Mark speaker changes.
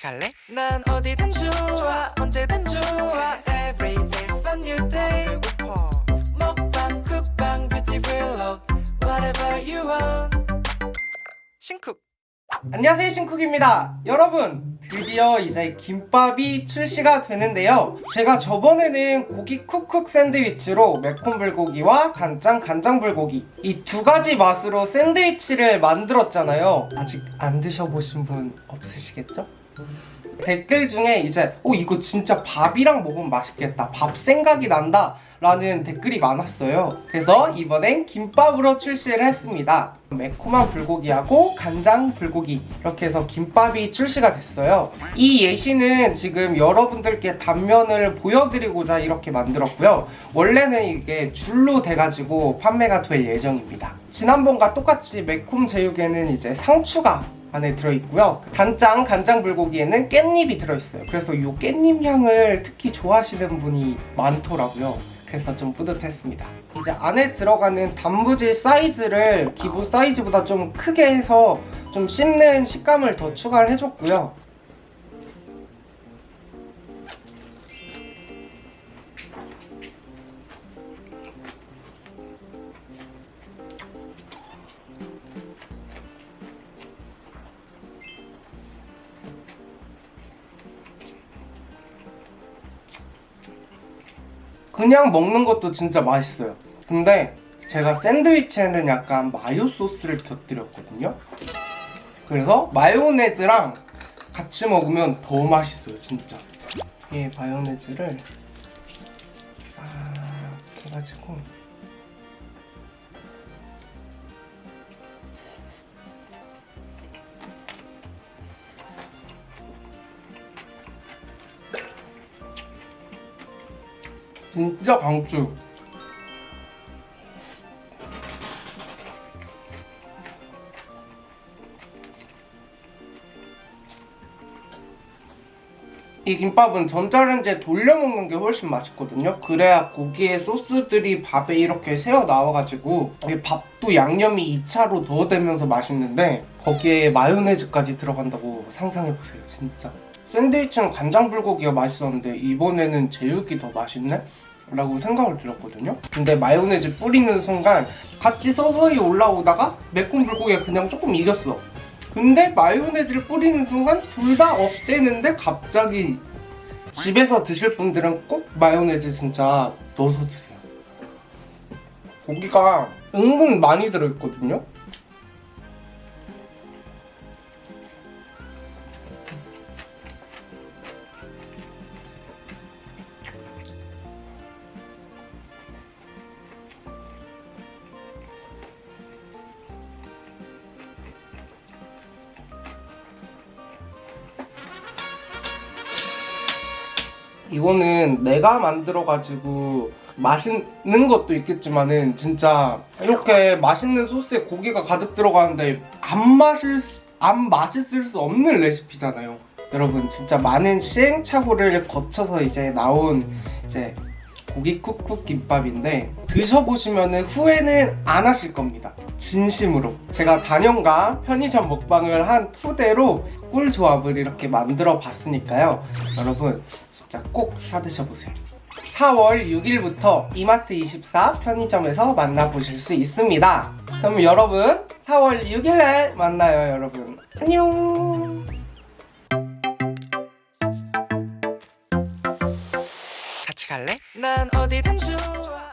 Speaker 1: 같이 갈래? 난 어디든 좋아 언제든 좋아. Every day's a new day. 배고파. 먹방 쿡방 뷰티 블록 Whatever you want. 신쿡.
Speaker 2: 안녕하세요 신쿡입니다. 여러분 드디어 이제 김밥이 출시가 되는데요. 제가 저번에는 고기 쿡쿡 샌드위치로 매콤 불고기와 간장 간장 불고기 이 두 가지 맛으로 샌드위치를 만들었잖아요. 아직 안 드셔보신 분 없으시겠죠? 댓글 중에 이제 어 이거 진짜 밥이랑 먹으면 맛있겠다. 밥 생각이 난다. 라는 댓글이 많았어요. 그래서 이번엔 김밥으로 출시를 했습니다. 매콤한 불고기하고 간장 불고기. 이렇게 해서 김밥이 출시가 됐어요. 이 예시는 지금 여러분들께 단면을 보여드리고자 이렇게 만들었고요. 원래는 이게 줄로 돼가지고 판매가 될 예정입니다. 지난번과 똑같이 매콤 제육에는 이제 상추가 안에 들어있고요. 단장 간장 불고기에는 깻잎이 들어있어요. 그래서 이 깻잎 향을 특히 좋아하시는 분이 많더라고요. 그래서 좀 뿌듯했습니다. 이제 안에 들어가는 단무지 사이즈를 기본 사이즈보다 좀 크게 해서 좀 씹는 식감을 더 추가를 해줬고요 그냥 먹는 것도 진짜 맛있어요. 근데 제가 샌드위치에는 약간 마요 소스를 곁들였거든요. 그래서 마요네즈랑 같이 먹으면 더 맛있어요 진짜. 이 마요네즈를 싹 해가지고 진짜 강추 이 김밥은 전자레인지에 돌려 먹는 게 훨씬 맛있거든요. 그래야 고기의 소스들이 밥에 이렇게 새어 나와가지고 밥도 양념이 2차로 더 되면서 맛있는데 거기에 마요네즈까지 들어간다고 상상해보세요 진짜 샌드위치는 간장 불고기가 맛있었는데 이번에는 제육이 더 맛있네? 라고 생각을 들었거든요. 근데 마요네즈 뿌리는 순간 같이 서서히 올라오다가 매콤 불고기가 그냥 조금 이겼어. 근데 마요네즈를 뿌리는 순간 둘 다 업되는데 갑자기 집에서 드실 분들은 꼭 마요네즈 진짜 넣어서 드세요. 고기가 은근 많이 들어있거든요 이거는 내가 만들어가지고 맛있는 것도 있겠지만은 진짜 이렇게 맛있는 소스에 고기가 가득 들어가는데 안 마실 수, 안 맛있을 수 없는 레시피잖아요. 여러분 진짜 많은 시행착오를 거쳐서 이제 나온 이제 고기 쿡쿡 김밥인데 드셔보시면 후회는 안 하실 겁니다. 진심으로. 제가 단연가 편의점 먹방을 한 토대로 꿀 조합을 이렇게 만들어 봤으니까요. 여러분 진짜 꼭 사드셔보세요. 4월 6일부터 이마트24 편의점에서 만나보실 수 있습니다. 그럼 여러분 4월 6일날 만나요 여러분. 안녕
Speaker 1: 같이 갈래? 난 어디든 좋아